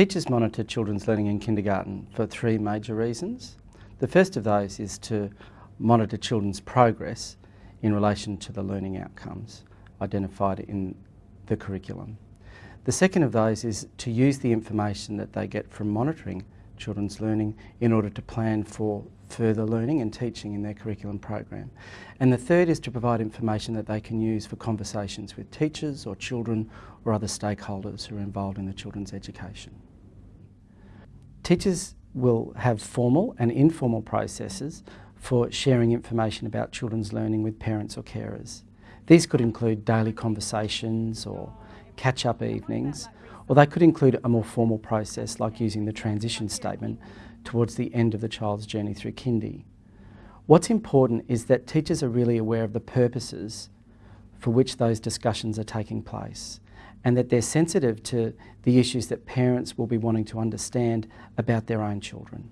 Teachers monitor children's learning in kindergarten for three major reasons. The first of those is to monitor children's progress in relation to the learning outcomes identified in the curriculum. The second of those is to use the information that they get from monitoring children's learning in order to plan for further learning and teaching in their curriculum program. And the third is to provide information that they can use for conversations with teachers or children or other stakeholders who are involved in the children's education. Teachers will have formal and informal processes for sharing information about children's learning with parents or carers. These could include daily conversations or catch-up evenings, or they could include a more formal process like using the transition statement towards the end of the child's journey through kindy. What's important is that teachers are really aware of the purposes for which those discussions are taking place and that they're sensitive to the issues that parents will be wanting to understand about their own children.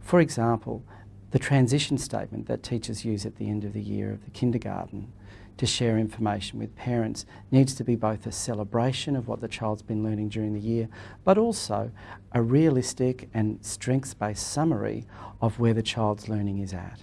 For example, the transition statement that teachers use at the end of the year of the kindergarten to share information with parents needs to be both a celebration of what the child's been learning during the year, but also a realistic and strengths-based summary of where the child's learning is at.